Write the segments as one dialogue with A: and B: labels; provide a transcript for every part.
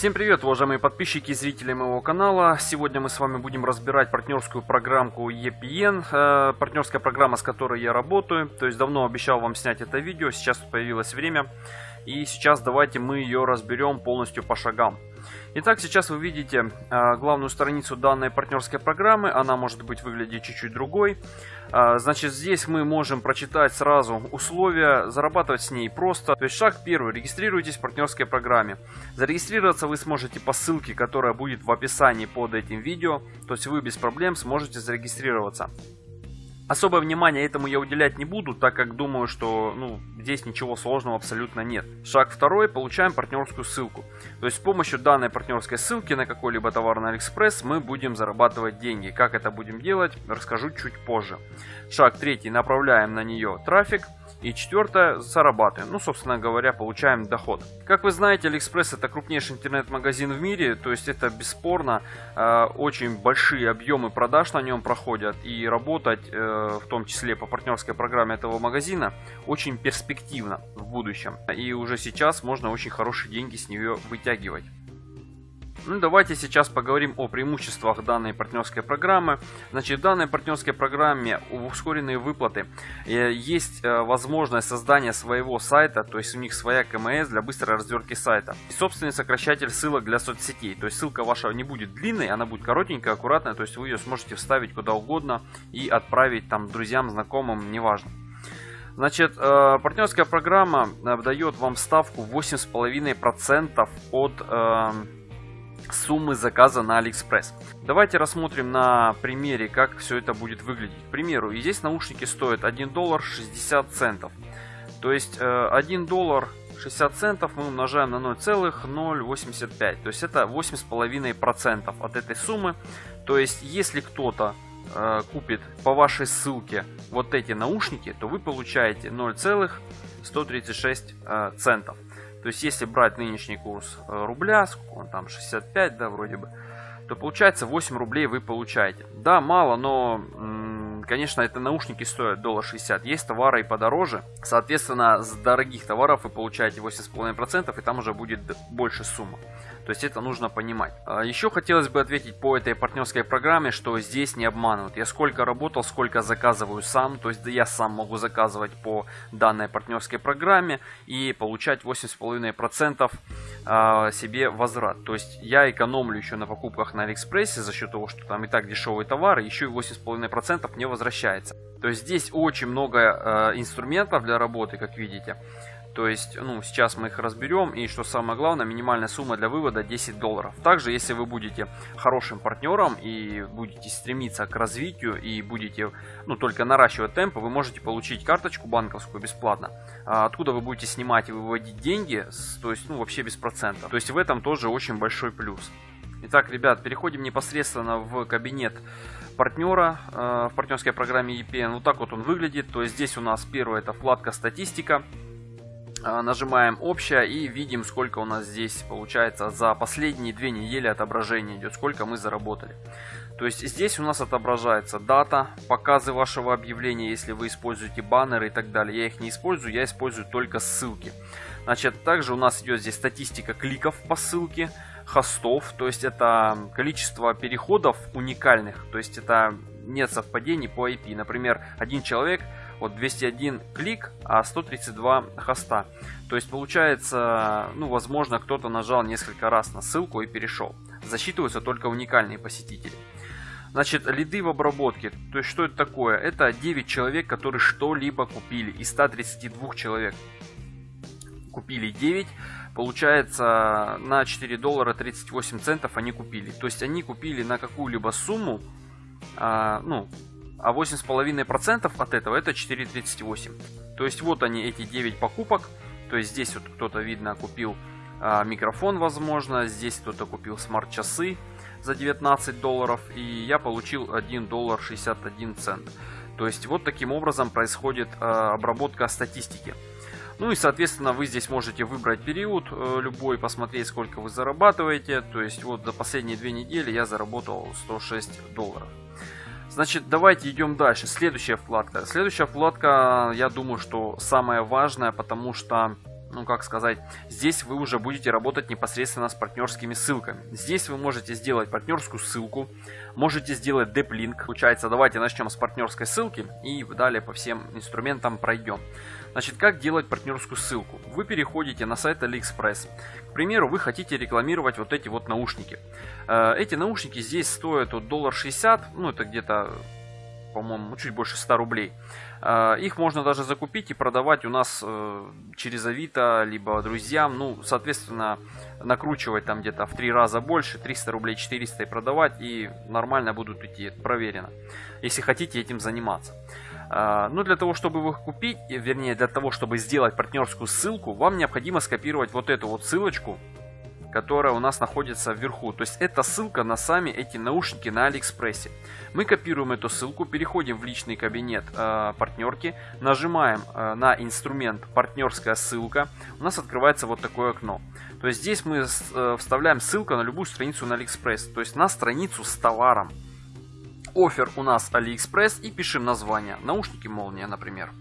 A: Всем привет, уважаемые подписчики и зрители моего канала. Сегодня мы с вами будем разбирать партнерскую программку EPN, э, партнерская программа, с которой я работаю. То есть давно обещал вам снять это видео, сейчас появилось время. И сейчас давайте мы ее разберем полностью по шагам. Итак, сейчас вы видите э, главную страницу данной партнерской программы. Она может быть выглядеть чуть-чуть другой. Э, значит, здесь мы можем прочитать сразу условия, зарабатывать с ней просто. То есть шаг первый. Регистрируйтесь в партнерской программе. Зарегистрироваться вы сможете по ссылке, которая будет в описании под этим видео. То есть вы без проблем сможете зарегистрироваться. Особое внимание этому я уделять не буду, так как думаю, что ну, здесь ничего сложного абсолютно нет. Шаг второй. Получаем партнерскую ссылку. То есть с помощью данной партнерской ссылки на какой-либо товар на Алиэкспресс мы будем зарабатывать деньги. Как это будем делать, расскажу чуть позже. Шаг третий. Направляем на нее трафик. И четвертое, зарабатываем. Ну, собственно говоря, получаем доход. Как вы знаете, Алиэкспресс это крупнейший интернет-магазин в мире. То есть это бесспорно э, очень большие объемы продаж на нем проходят. И работать, э, в том числе по партнерской программе этого магазина, очень перспективно в будущем. И уже сейчас можно очень хорошие деньги с нее вытягивать. Ну, давайте сейчас поговорим о преимуществах данной партнерской программы. Значит, в данной партнерской программе ускоренные выплаты. Э, есть э, возможность создания своего сайта, то есть у них своя КМС для быстрой развертки сайта. И собственный сокращатель ссылок для соцсетей. То есть ссылка ваша не будет длинной, она будет коротенькая, аккуратная, то есть вы ее сможете вставить куда угодно и отправить там друзьям, знакомым, неважно. Значит, э, партнерская программа дает вам ставку 8,5% от суммы заказа на Алиэкспресс. Давайте рассмотрим на примере, как все это будет выглядеть. К примеру, и здесь наушники стоят 1 доллар 60 центов. То есть 1 э, доллар 60 центов мы умножаем на 0,085. То есть это 8,5% от этой суммы. То есть если кто-то э, купит по вашей ссылке вот эти наушники, то вы получаете 0,136 э, центов. То есть, если брать нынешний курс э, рубля, сколько он там, 65, да, вроде бы, то получается 8 рублей вы получаете. Да, мало, но, конечно, это наушники стоят доллар 60. Есть товары и подороже. Соответственно, с дорогих товаров вы получаете 8,5%, и там уже будет больше сумма. То есть это нужно понимать. А, Еще хотелось бы ответить по этой партнерской программе, что здесь не обманывают. Я сколько работал, сколько заказываю сам. То есть я сам могу заказывать по данной партнерской программе и получать 8,5% а, себе возврат. То есть я экономлю еще на покупках на Алиэкспрессе за счет того, что там и так дешевые товары, еще и 8,5% мне возвращается. То есть здесь очень много э, инструментов для работы, как видите. То есть, ну, сейчас мы их разберем. И что самое главное, минимальная сумма для вывода 10 долларов. Также, если вы будете хорошим партнером и будете стремиться к развитию и будете, ну, только наращивать темпы, вы можете получить карточку банковскую бесплатно. А откуда вы будете снимать и выводить деньги, то есть, ну, вообще без процентов. То есть, в этом тоже очень большой плюс. Итак, ребят, переходим непосредственно в кабинет партнера э, в партнерской программе EPN. Вот так вот он выглядит. То есть здесь у нас первое это вкладка статистика. А, нажимаем общее и видим сколько у нас здесь получается за последние две недели отображение идет сколько мы заработали. То есть здесь у нас отображается дата показы вашего объявления если вы используете баннеры и так далее. Я их не использую я использую только ссылки. Значит также у нас идет здесь статистика кликов по ссылке хостов то есть это количество переходов уникальных то есть это нет совпадений по IP например один человек вот 201 клик, а 132 хоста. То есть получается, ну возможно кто-то нажал несколько раз на ссылку и перешел. Засчитываются только уникальные посетители. Значит, лиды в обработке. То есть, что это такое? Это 9 человек, которые что-либо купили. Из 132 человек купили 9. Получается, на 4 доллара 38 центов они купили. То есть, они купили на какую-либо сумму, а, ну, а 8,5% от этого это 4,38. То есть вот они эти 9 покупок. То есть здесь вот кто-то, видно, купил а, микрофон, возможно. Здесь кто-то купил смарт-часы за 19 долларов. И я получил 1 доллар 61 цент. То есть вот таким образом происходит а, обработка статистики. Ну и, соответственно, вы здесь можете выбрать период э, любой, посмотреть, сколько вы зарабатываете. То есть вот за последние две недели я заработал 106 долларов. Значит, давайте идем дальше. Следующая вкладка. Следующая вкладка, я думаю, что самая важная, потому что ну как сказать, здесь вы уже будете работать непосредственно с партнерскими ссылками. Здесь вы можете сделать партнерскую ссылку, можете сделать деплинк. Получается, давайте начнем с партнерской ссылки и далее по всем инструментам пройдем. Значит, как делать партнерскую ссылку? Вы переходите на сайт AliExpress. К примеру, вы хотите рекламировать вот эти вот наушники. Э, эти наушники здесь стоят от доллар 60, ну это где-то, по-моему, чуть больше 100 рублей. Э, их можно даже закупить и продавать у нас э, через Авито, либо друзьям. Ну, соответственно, накручивать там где-то в три раза больше, 300 рублей, 400 и продавать, и нормально будут идти, проверено. Если хотите этим заниматься. Э, ну, для того, чтобы их купить, вернее, для того, чтобы сделать партнерскую ссылку, вам необходимо скопировать вот эту вот ссылочку которая у нас находится вверху. То есть это ссылка на сами эти наушники на Алиэкспрессе. Мы копируем эту ссылку, переходим в личный кабинет э, партнерки, нажимаем э, на инструмент партнерская ссылка. У нас открывается вот такое окно. То есть здесь мы э, вставляем ссылку на любую страницу на Алиэкспресс. То есть на страницу с товаром. Оффер у нас Алиэкспресс и пишем название. Наушники молния, например.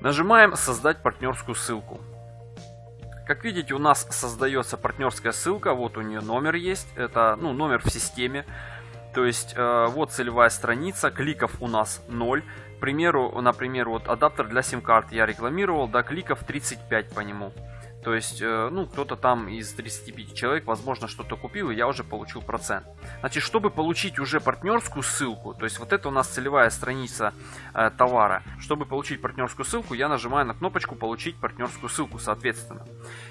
A: Нажимаем «Создать партнерскую ссылку». Как видите, у нас создается партнерская ссылка, вот у нее номер есть, это ну, номер в системе. То есть э, вот целевая страница, кликов у нас 0. К примеру, например, вот адаптер для сим-карт я рекламировал, да, кликов 35 по нему. То есть, э, ну, кто-то там из 35 человек, возможно, что-то купил, и я уже получил процент. Значит, чтобы получить уже партнерскую ссылку, то есть вот это у нас целевая страница э, товара. Чтобы получить партнерскую ссылку, я нажимаю на кнопочку «Получить партнерскую ссылку», соответственно.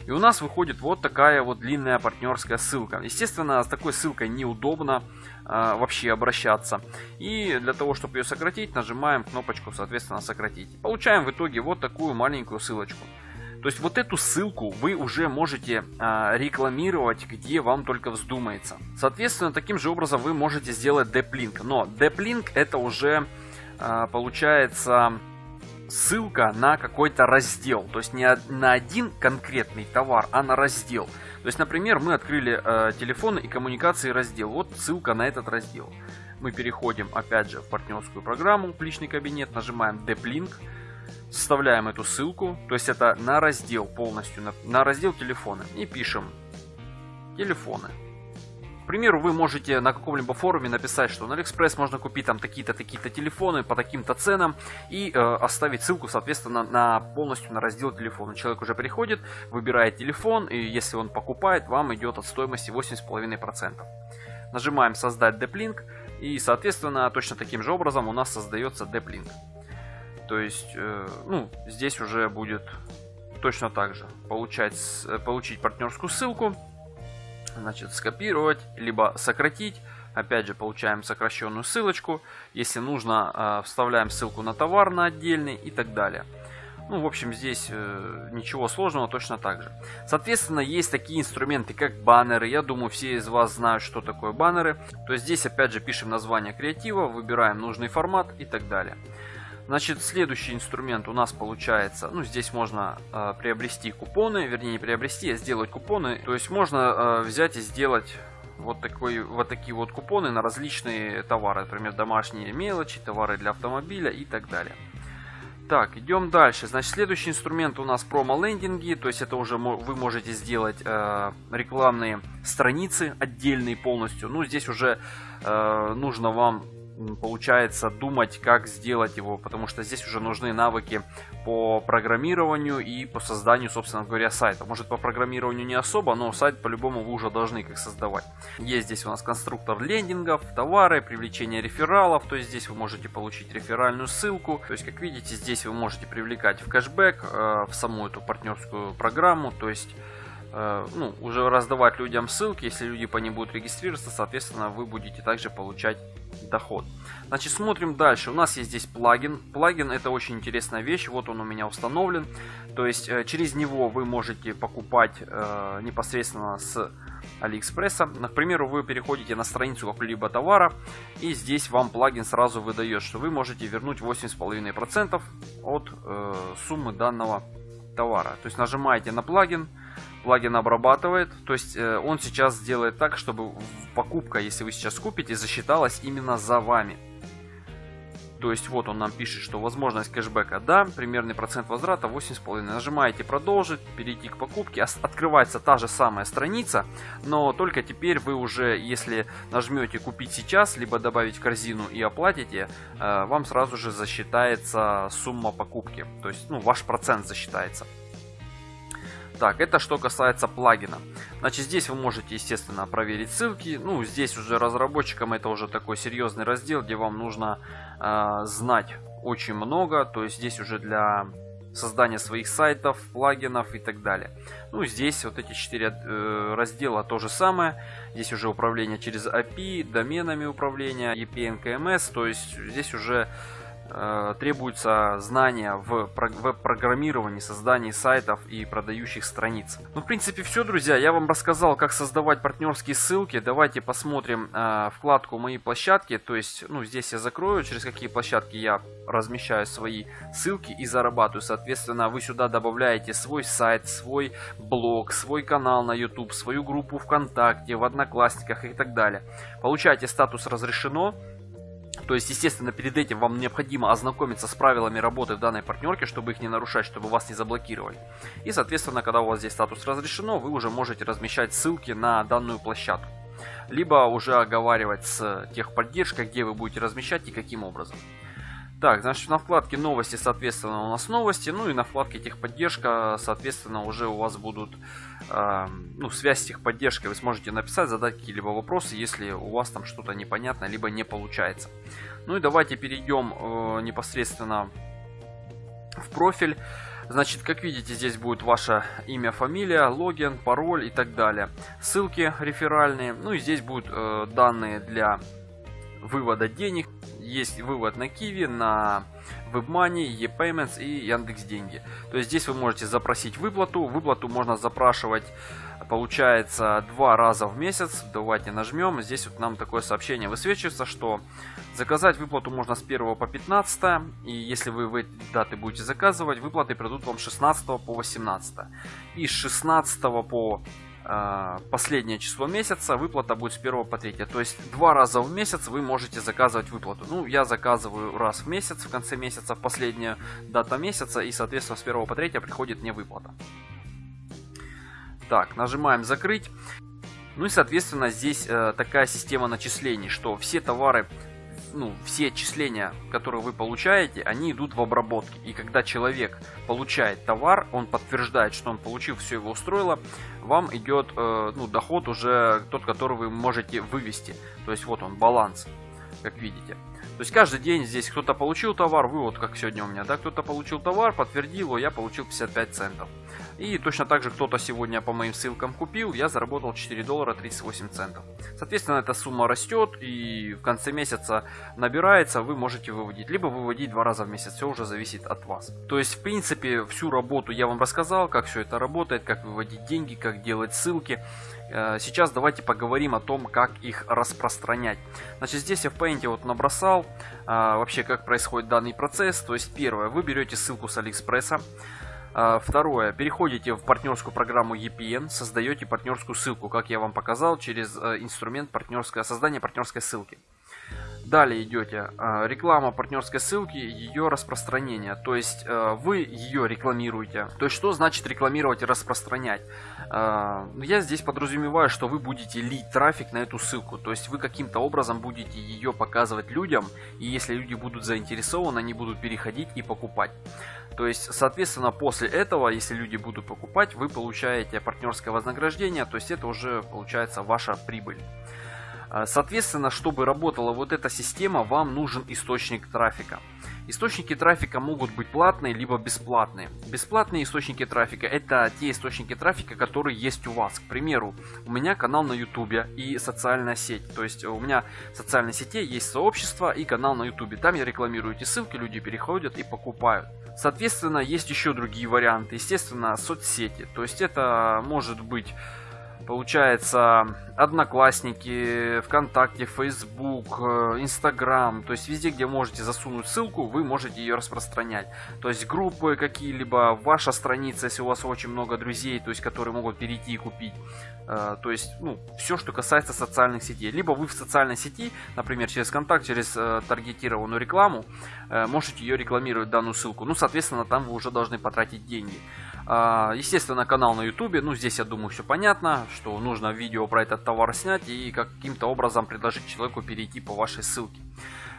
A: И у нас выходит вот такая вот длинная партнерская ссылка. Естественно, с такой ссылкой неудобно э, вообще обращаться. И для того, чтобы ее сократить, нажимаем кнопочку, соответственно, «Сократить». Получаем в итоге вот такую маленькую ссылочку. То есть вот эту ссылку вы уже можете а, рекламировать, где вам только вздумается. Соответственно, таким же образом вы можете сделать деплинк. Но деплинк это уже а, получается ссылка на какой-то раздел. То есть не на один конкретный товар, а на раздел. То есть, например, мы открыли э, телефоны и коммуникации раздел. Вот ссылка на этот раздел. Мы переходим опять же в партнерскую программу, в личный кабинет, нажимаем Deeplink вставляем эту ссылку, то есть это на раздел полностью, на, на раздел телефоны и пишем телефоны. К примеру, вы можете на каком-либо форуме написать, что на Алиэкспресс можно купить там такие-то, такие-то телефоны по таким-то ценам и э, оставить ссылку, соответственно, на полностью на раздел телефона. Человек уже приходит, выбирает телефон, и если он покупает, вам идет от стоимости 8,5%. Нажимаем создать деплинк, и, соответственно, точно таким же образом у нас создается деплинк. То есть, э, ну, здесь уже будет точно так же. Получать, э, получить партнерскую ссылку, значит, скопировать, либо сократить. Опять же, получаем сокращенную ссылочку. Если нужно, э, вставляем ссылку на товар на отдельный и так далее. Ну, в общем, здесь ничего сложного, точно так же. Соответственно, есть такие инструменты, как баннеры. Я думаю, все из вас знают, что такое баннеры. То есть здесь, опять же, пишем название креатива, выбираем нужный формат и так далее. Значит, следующий инструмент у нас получается, ну, здесь можно э, приобрести купоны, вернее, не приобрести, а сделать купоны. То есть можно э, взять и сделать вот, такой, вот такие вот купоны на различные товары, например, домашние мелочи, товары для автомобиля и так далее. Так, идем дальше. Значит, следующий инструмент у нас промо-лендинги, то есть это уже вы можете сделать э, рекламные страницы отдельные полностью. Ну, здесь уже э, нужно вам получается думать, как сделать его, потому что здесь уже нужны навыки по программированию и по созданию, собственно говоря, сайта. Может по программированию не особо, но сайт по-любому вы уже должны как создавать. Есть здесь у нас конструктор лендингов, товары, привлечение рефералов, то есть здесь вы можете получить реферальную ссылку. То есть, как видите, здесь вы можете привлекать в кэшбэк, э, в саму эту партнерскую программу, то есть Э, ну, уже раздавать людям ссылки, если люди по ним будут регистрироваться, соответственно, вы будете также получать доход. Значит, смотрим дальше. У нас есть здесь плагин. Плагин это очень интересная вещь. Вот он у меня установлен. То есть, э, через него вы можете покупать э, непосредственно с Алиэкспресса. Например, вы переходите на страницу какого-либо товара, и здесь вам плагин сразу выдает, что вы можете вернуть 8,5% от э, суммы данного товара. То есть нажимаете на плагин, плагин обрабатывает. То есть э, он сейчас сделает так, чтобы покупка, если вы сейчас купите, засчиталась именно за вами. То есть вот он нам пишет, что возможность кэшбэка да, примерный процент возврата 8,5. Нажимаете продолжить, перейти к покупке, открывается та же самая страница, но только теперь вы уже, если нажмете купить сейчас, либо добавить в корзину и оплатите, э, вам сразу же засчитается сумма покупки, то есть ну, ваш процент засчитается. Так, это что касается плагина. Значит, здесь вы можете, естественно, проверить ссылки. Ну, здесь уже разработчикам это уже такой серьезный раздел, где вам нужно э, знать очень много. То есть здесь уже для создания своих сайтов, плагинов и так далее. Ну, здесь вот эти четыре э, раздела то же самое. Здесь уже управление через API, доменами управления, EPN, KMS. То есть здесь уже требуются знания в веб-программировании, создании сайтов и продающих страниц. Ну, в принципе, все, друзья. Я вам рассказал, как создавать партнерские ссылки. Давайте посмотрим э, вкладку «Мои площадки». То есть, ну, здесь я закрою, через какие площадки я размещаю свои ссылки и зарабатываю. Соответственно, вы сюда добавляете свой сайт, свой блог, свой канал на YouTube, свою группу ВКонтакте, в Одноклассниках и так далее. Получаете статус «Разрешено». То есть, естественно, перед этим вам необходимо ознакомиться с правилами работы в данной партнерке, чтобы их не нарушать, чтобы вас не заблокировали. И, соответственно, когда у вас здесь статус разрешено, вы уже можете размещать ссылки на данную площадку. Либо уже оговаривать с техподдержкой, где вы будете размещать и каким образом. Так, значит, на вкладке новости, соответственно, у нас новости. Ну и на вкладке техподдержка, соответственно, уже у вас будут э, ну, связь с техподдержкой. Вы сможете написать, задать какие-либо вопросы, если у вас там что-то непонятно, либо не получается. Ну и давайте перейдем э, непосредственно в профиль. Значит, как видите, здесь будет ваше имя, фамилия, логин, пароль и так далее. Ссылки реферальные. Ну и здесь будут э, данные для вывода денег. Есть вывод на Kiwi, на WebMoney, ePayments и Яндекс Деньги. То есть здесь вы можете запросить выплату. Выплату можно запрашивать, получается, два раза в месяц. Давайте нажмем. Здесь вот нам такое сообщение высвечивается, что заказать выплату можно с 1 по 15. И если вы в эти даты будете заказывать, выплаты придут вам 16 по 18. И с 16 по последнее число месяца, выплата будет с 1 по 3. То есть два раза в месяц вы можете заказывать выплату. Ну, я заказываю раз в месяц, в конце месяца, в последняя дата месяца, и, соответственно, с 1 по 3 приходит мне выплата. Так, нажимаем закрыть. Ну и, соответственно, здесь э, такая система начислений, что все товары ну, все отчисления, которые вы получаете, они идут в обработке. И когда человек получает товар, он подтверждает, что он получил, все его устроило, вам идет э, ну, доход уже тот, который вы можете вывести. То есть вот он, баланс, как видите. То есть каждый день здесь кто-то получил товар, вы вот как сегодня у меня, да, кто-то получил товар, подтвердил его, я получил 55 центов. И точно так же кто-то сегодня по моим ссылкам купил, я заработал 4 доллара 38 центов. Соответственно, эта сумма растет и в конце месяца набирается, вы можете выводить. Либо выводить два раза в месяц, все уже зависит от вас. То есть, в принципе, всю работу я вам рассказал, как все это работает, как выводить деньги, как делать ссылки. Э, сейчас давайте поговорим о том, как их распространять. Значит, здесь я в Paint вот набросал а, вообще, как происходит данный процесс. То есть, первое, вы берете ссылку с Алиэкспресса. А, второе, переходите в партнерскую программу EPN, создаете партнерскую ссылку, как я вам показал, через э, инструмент партнерское, создание партнерской ссылки. Далее идете, а, реклама партнерской ссылки, ее распространение, то есть э, вы ее рекламируете. То есть что значит рекламировать и распространять? А, ну, я здесь подразумеваю, что вы будете лить трафик на эту ссылку, то есть вы каким-то образом будете ее показывать людям, и если люди будут заинтересованы, они будут переходить и покупать. То есть, соответственно, после этого, если люди будут покупать, вы получаете партнерское вознаграждение, то есть это уже получается ваша прибыль. А, соответственно, чтобы работала вот эта система, вам нужен источник трафика. Источники трафика могут быть платные, либо бесплатные. Бесплатные источники трафика это те источники трафика, которые есть у вас. К примеру, у меня канал на YouTube и социальная сеть. То есть у меня в социальной сети есть сообщество и канал на YouTube. Там я рекламирую эти ссылки, люди переходят и покупают. Соответственно, есть еще другие варианты. Естественно, соцсети. То есть это может быть получается, Одноклассники, ВКонтакте, Facebook, э, Инстаграм, то есть везде, где можете засунуть ссылку, вы можете ее распространять. То есть группы какие-либо, ваша страница, если у вас очень много друзей, то есть которые могут перейти и купить. Э, то есть, ну, все, что касается социальных сетей. Либо вы в социальной сети, например, через контакт, через э, таргетированную рекламу, можете ее рекламировать, данную ссылку. Ну, соответственно, там вы уже должны потратить деньги. А, естественно, канал на ютубе, ну здесь я думаю все понятно, что нужно видео про этот товар снять и каким-то образом предложить человеку перейти по вашей ссылке.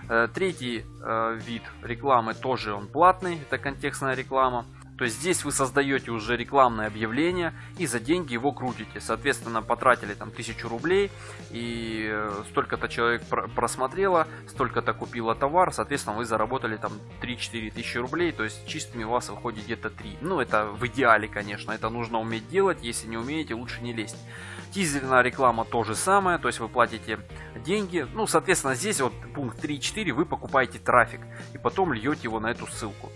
A: Э, третий э, вид рекламы тоже он платный, это контекстная реклама. То есть здесь вы создаете уже рекламное объявление и за деньги его крутите. Соответственно, потратили там тысячу рублей и э, столько-то человек просмотрело, столько-то купило товар, соответственно, вы заработали там 3-4 тысячи рублей, то есть чистыми у вас выходит где-то 3. Ну, это в идеале, конечно, это нужно уметь делать, если не умеете, лучше не лезть. Тизерная реклама то же самое, то есть вы платите деньги. Ну, соответственно, здесь вот пункт 3.4 вы покупаете трафик и потом льете его на эту ссылку.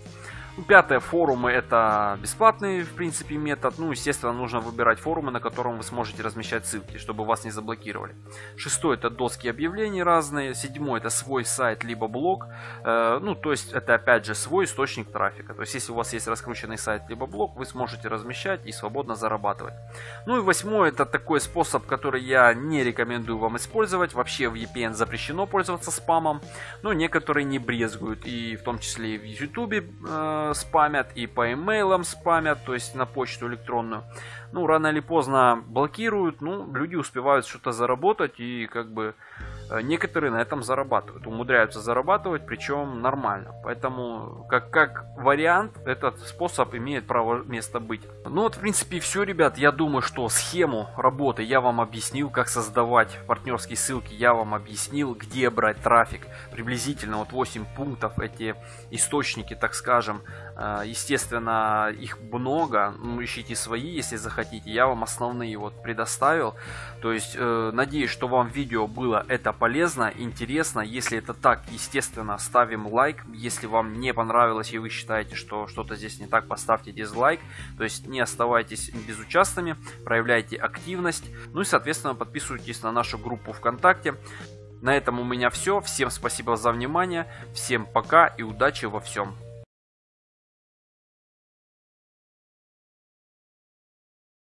A: Пятое, форумы это бесплатный, в принципе, метод. Ну, естественно, нужно выбирать форумы, на котором вы сможете размещать ссылки, чтобы вас не заблокировали. Шестой, это доски объявлений разные. Седьмой, это свой сайт, либо блог. Э, ну, то есть, это опять же свой источник трафика. То есть, если у вас есть раскрученный сайт, либо блог, вы сможете размещать и свободно зарабатывать. Ну и восьмой, это такой способ, который я не рекомендую вам использовать. Вообще в VPN запрещено пользоваться спамом, но некоторые не брезгуют. И в том числе и в YouTube спамят, и по имейлам спамят, то есть на почту электронную. Ну, рано или поздно блокируют, ну, люди успевают что-то заработать, и как бы некоторые на этом зарабатывают, умудряются зарабатывать, причем нормально. Поэтому, как, как вариант, этот способ имеет право место быть. Ну вот, в принципе, все, ребят. Я думаю, что схему работы я вам объяснил, как создавать партнерские ссылки, я вам объяснил, где брать трафик. Приблизительно вот 8 пунктов, эти источники, так скажем. Э, естественно, их много, ну, ищите свои, если захотите. Я вам основные вот предоставил. То есть, э, надеюсь, что вам видео было это полезно, интересно. Если это так, естественно, ставим лайк. Если вам не понравилось и вы считаете, что что-то здесь не так, поставьте дизлайк. То есть не оставайтесь безучастными, проявляйте активность. Ну и, соответственно, подписывайтесь на нашу группу ВКонтакте. На этом у меня все. Всем спасибо за внимание. Всем пока и удачи во всем.